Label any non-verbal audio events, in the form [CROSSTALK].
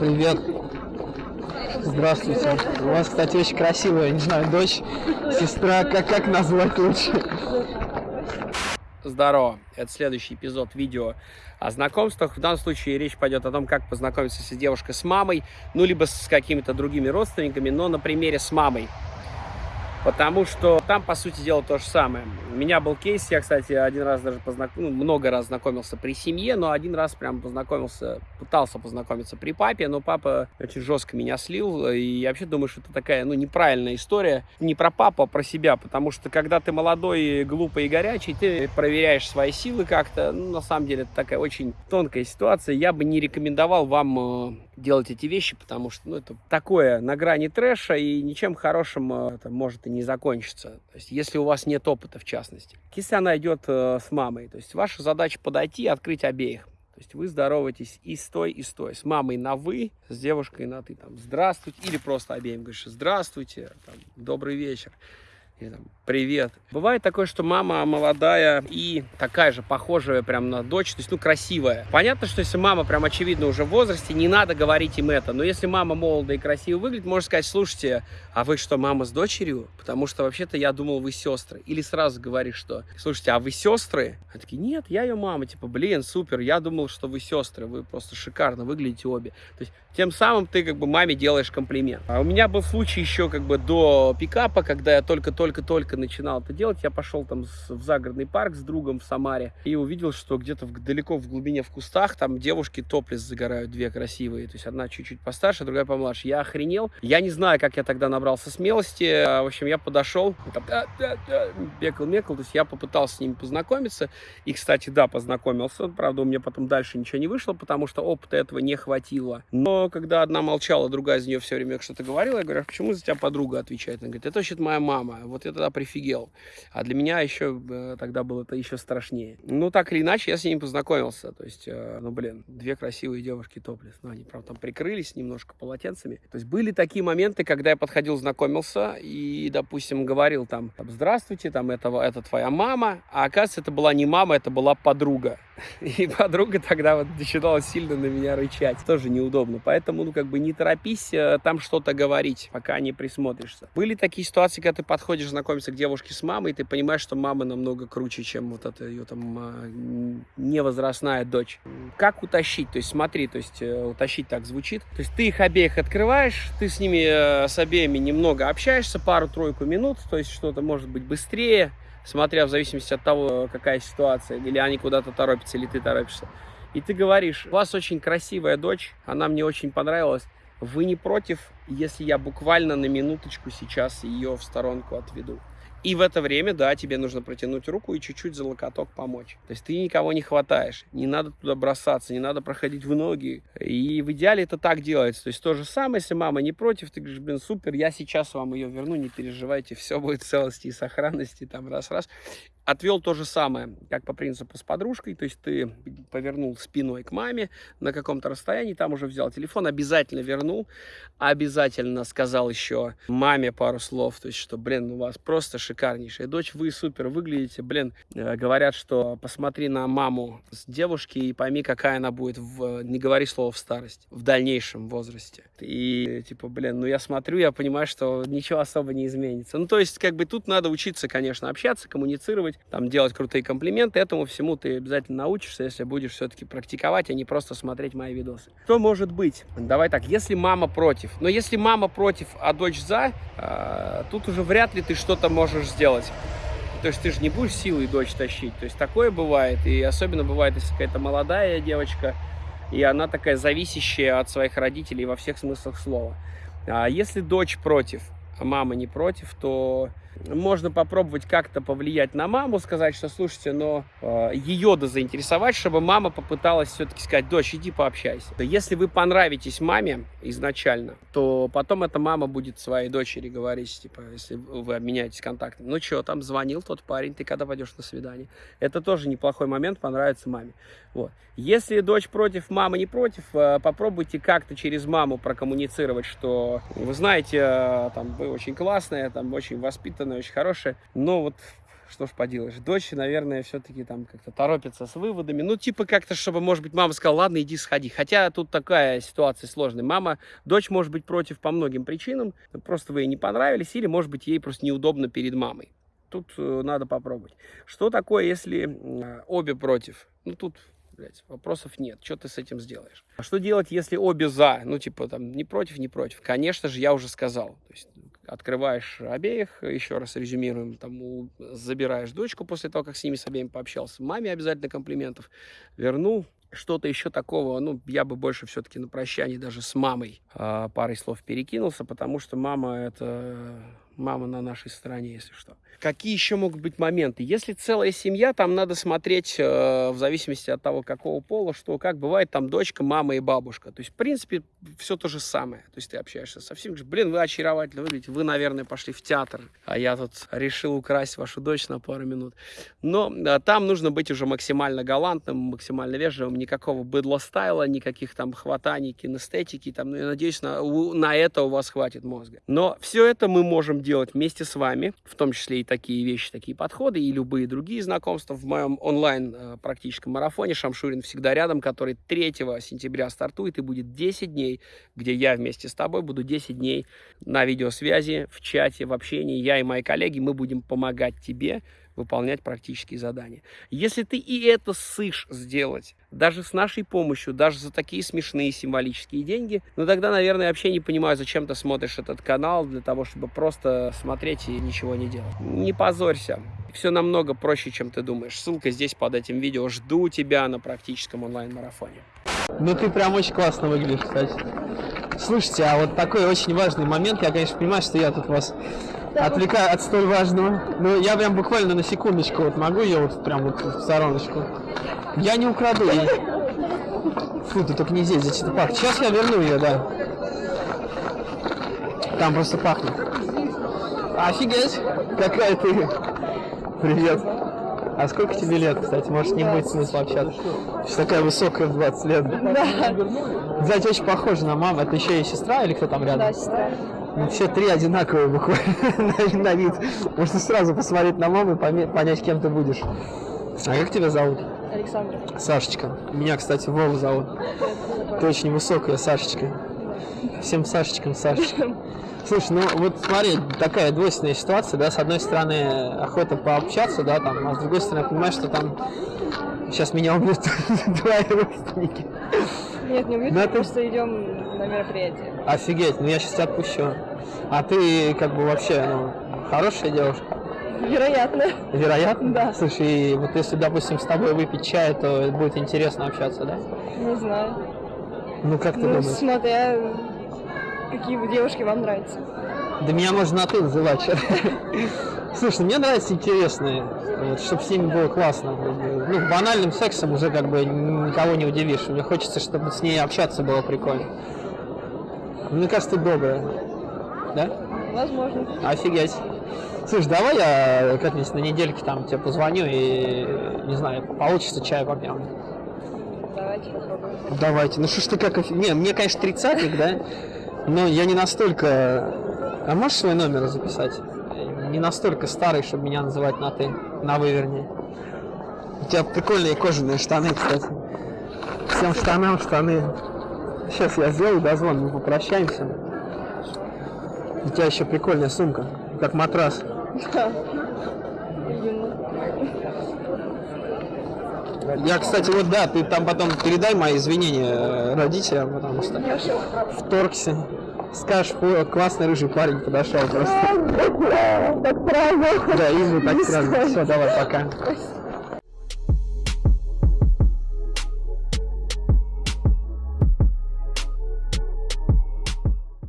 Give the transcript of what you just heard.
Привет. Здравствуйте. У вас, кстати, очень красивая, не знаю, дочь, сестра, как, как назвать лучше? Здорово, это следующий эпизод видео о знакомствах. В данном случае речь пойдет о том, как познакомиться с девушкой с мамой, ну, либо с какими-то другими родственниками, но на примере с мамой. Потому что там, по сути дела, то же самое. У меня был кейс, я, кстати, один раз даже познакомился, ну, много раз знакомился при семье, но один раз прям познакомился, пытался познакомиться при папе, но папа очень жестко меня слил, и я вообще думаю, что это такая, ну, неправильная история. Не про папу, а про себя, потому что когда ты молодой, глупый и горячий, ты проверяешь свои силы как-то, ну, на самом деле, это такая очень тонкая ситуация. Я бы не рекомендовал вам э, делать эти вещи, потому что, ну, это такое на грани трэша, и ничем хорошим э, это может и не закончиться. То есть, если у вас нет опыта, в частности. Если она идет э, с мамой, то есть, ваша задача подойти и открыть обеих. То есть вы здороваетесь и с той, и с той. С мамой на «вы», с девушкой на «ты». Там, здравствуйте. Или просто обеим говоришь «здравствуйте», там, «добрый вечер» или там, привет. Бывает такое, что мама молодая и такая же, похожая прям на дочь, то есть, ну, красивая. Понятно, что если мама прям очевидно уже в возрасте, не надо говорить им это. Но если мама молодая и красиво выглядит, можно сказать, слушайте, а вы что, мама с дочерью? Потому что вообще-то я думал, вы сестры. Или сразу говоришь, что, слушайте, а вы сестры? Они такие, нет, я ее мама. Типа, блин, супер, я думал, что вы сестры, вы просто шикарно выглядите обе. То есть, тем самым ты как бы маме делаешь комплимент. А у меня был случай еще как бы до пикапа, когда я только-только-только начинал это делать. Я пошел там в загородный парк с другом в Самаре и увидел, что где-то далеко в глубине в кустах там девушки топлес загорают, две красивые. То есть одна чуть-чуть постарше, другая помладше. Я охренел. Я не знаю, как я тогда набрался смелости. А, в общем, я подошел, бекал-мекал. То есть я попытался с ними познакомиться. И, кстати, да, познакомился. Правда, у меня потом дальше ничего не вышло, потому что опыта этого не хватило. Но когда одна молчала, другая за нее все время что-то говорила, я говорю, а почему за тебя подруга отвечает? Она говорит, это вообще моя мама. Вот я тогда прифигел. А для меня еще э, тогда было это еще страшнее. Ну, так или иначе, я с ними познакомился. То есть, э, ну, блин, две красивые девушки топлес. Ну, они, правда, там прикрылись немножко полотенцами. То есть, были такие моменты, когда я подходил, знакомился и, допустим, говорил там, здравствуйте, там, это, это твоя мама. А оказывается, это была не мама, это была подруга. [LAUGHS] И подруга тогда вот начинала сильно на меня рычать. Тоже неудобно. Поэтому, ну, как бы не торопись э, там что-то говорить, пока не присмотришься. Были такие ситуации, когда ты подходишь знакомиться к девушке с мамой, ты понимаешь, что мама намного круче, чем вот эта ее там а, невозрастная дочь. Как утащить? То есть смотри, то есть э, утащить так звучит. То есть ты их обеих открываешь, ты с ними, э, с обеими немного общаешься, пару-тройку минут, то есть что-то может быть быстрее, смотря в зависимости от того, какая ситуация, или они куда-то торопятся, или ты торопишься и ты говоришь, у вас очень красивая дочь, она мне очень понравилась, вы не против, если я буквально на минуточку сейчас ее в сторонку отведу? И в это время, да, тебе нужно протянуть руку и чуть-чуть за локоток помочь. То есть ты никого не хватаешь, не надо туда бросаться, не надо проходить в ноги. И в идеале это так делается. То есть то же самое, если мама не против, ты говоришь, блин, супер, я сейчас вам ее верну, не переживайте, все будет в целости и сохранности, там раз-раз отвел то же самое, как по принципу с подружкой, то есть ты повернул спиной к маме на каком-то расстоянии, там уже взял телефон, обязательно вернул, обязательно сказал еще маме пару слов, то есть что, блин, у вас просто шикарнейшая дочь, вы супер выглядите, блин, э, говорят, что посмотри на маму с девушки и пойми, какая она будет, в, не говори слово в старости, в дальнейшем возрасте. И типа, блин, ну я смотрю, я понимаю, что ничего особо не изменится. Ну то есть как бы тут надо учиться, конечно, общаться, коммуницировать, там, делать крутые комплименты. Этому всему ты обязательно научишься, если будешь все-таки практиковать, а не просто смотреть мои видосы. Что может быть? Давай так, если мама против. Но если мама против, а дочь за, э, тут уже вряд ли ты что-то можешь сделать. То есть ты же не будешь силой дочь тащить. То есть такое бывает. И особенно бывает, если какая-то молодая девочка, и она такая зависящая от своих родителей во всех смыслах слова. А если дочь против, мама не против, то можно попробовать как-то повлиять на маму, сказать, что, слушайте, но э, ее да заинтересовать, чтобы мама попыталась все-таки сказать, дочь, иди пообщайся. Если вы понравитесь маме изначально, то потом эта мама будет своей дочери говорить, типа, если вы обменяетесь контактами, ну что, там звонил тот парень, ты когда пойдешь на свидание? Это тоже неплохой момент, понравится маме. Вот. Если дочь против, мама не против, э, попробуйте как-то через маму прокоммуницировать, что вы знаете, э, там, очень классная, там, очень воспитанная, очень хорошая, но вот что ж поделаешь. Дочь, наверное, все-таки там как-то торопится с выводами. Ну, типа как-то, чтобы, может быть, мама сказала, ладно, иди сходи. Хотя тут такая ситуация сложная. Мама, дочь может быть против по многим причинам. Просто вы ей не понравились, или, может быть, ей просто неудобно перед мамой. Тут э, надо попробовать. Что такое, если э, обе против? Ну, тут блядь, вопросов нет. Что ты с этим сделаешь? А что делать, если обе за? Ну, типа, там, не против, не против. Конечно же, я уже сказал. То есть, открываешь обеих, еще раз резюмируем, там, у, забираешь дочку после того, как с ними с обеими пообщался. Маме обязательно комплиментов вернул. Что-то еще такого, ну, я бы больше все-таки на прощании даже с мамой э, парой слов перекинулся, потому что мама это мама на нашей стороне, если что. Какие еще могут быть моменты? Если целая семья, там надо смотреть э, в зависимости от того, какого пола, что как бывает там дочка, мама и бабушка. То есть, в принципе, все то же самое. То есть ты общаешься со всеми, блин, вы очаровательно выглядите, вы, наверное, пошли в театр, а я тут решил украсть вашу дочь на пару минут. Но э, там нужно быть уже максимально галантным, максимально вежливым, никакого быдло-стайла, никаких там хватаний, кинестетики, там, ну, я надеюсь, на, на это у вас хватит мозга. Но все это мы можем делать вместе с вами, в том числе и такие вещи, такие подходы, и любые другие знакомства в моем онлайн э, практическом марафоне «Шамшурин всегда рядом», который 3 сентября стартует и будет 10 дней, где я вместе с тобой буду 10 дней на видеосвязи, в чате, в общении. Я и мои коллеги, мы будем помогать тебе выполнять практические задания. Если ты и это сышь сделать, даже с нашей помощью, даже за такие смешные символические деньги, ну тогда, наверное, вообще не понимаю, зачем ты смотришь этот канал, для того, чтобы просто смотреть и ничего не делать. Не позорься. Все намного проще, чем ты думаешь. Ссылка здесь под этим видео. Жду тебя на практическом онлайн-марафоне. Ну ты прям очень классно выглядишь, кстати. Слушайте, а вот такой очень важный момент, я, конечно, понимаю, что я тут вас отвлекаю от столь важного. Но я прям буквально на секундочку вот могу ее вот прям вот в стороночку. Я не украду ее. Фу, ты только не здесь, здесь это пахнет. Сейчас я верну ее, да. Там просто пахнет. Офигеть, какая ты. Привет. А сколько тебе лет, кстати? Может, не будет смысла общаться? Ты такая высокая в 20 лет. Да. Кстати, очень похожа на маму. Это еще и сестра или кто там рядом? Да, сестра. Ну, все три одинаковые буквально [LAUGHS] на, вид. Можно сразу посмотреть на маму и понять, кем ты будешь. А как тебя зовут? Александр. Сашечка. Меня, кстати, Вова зовут. Ты очень высокая, Сашечка. Всем Сашечкам Сашечка. [LAUGHS] Слушай, ну вот смотри, такая двойственная ситуация, да, с одной стороны охота пообщаться, да, там, а с другой стороны, я понимаю, что там сейчас меня убьют [LAUGHS] твои родственники. Нет, не мы ты- просто идем на мероприятие. Офигеть, ну я сейчас тебя отпущу. А ты как бы вообще, ну, хорошая девушка? Вероятно. Вероятно? Да. Слушай, вот если, допустим, с тобой выпить чай, то будет интересно общаться, да? Не знаю. Ну как ты Ну, думаешь? смотря, какие девушки вам нравятся. Да меня можно на ты называть. [LAUGHS] Слушай, мне нравятся интересные, вот, чтобы с ними было классно. Ну, банальным сексом уже как бы никого не удивишь. Мне хочется, чтобы с ней общаться было прикольно. Мне кажется, ты добрая. Да? Возможно. Офигеть. Слушай, давай я как-нибудь на недельке там тебе позвоню и, не знаю, получится чай попьем. Давайте попробуем. Давайте. Ну что ж ты как... офи- Не, мне, конечно, тридцатник, да? Но я не настолько... А можешь свой номер записать? Не настолько старый, чтобы меня называть на ты. На вы, вернее. У тебя прикольные кожаные штаны, кстати. Всем штанам штаны. Сейчас я сделаю дозвон, мы попрощаемся. У тебя еще прикольная сумка, как матрас. Да. Я, кстати, вот да, ты там потом передай мои извинения э, родителям, потому что Хорошо. вторгся. Скажешь, «О, классный рыжий парень подошел просто. Так правильно. Да, Изу так сразу. Все, давай, пока.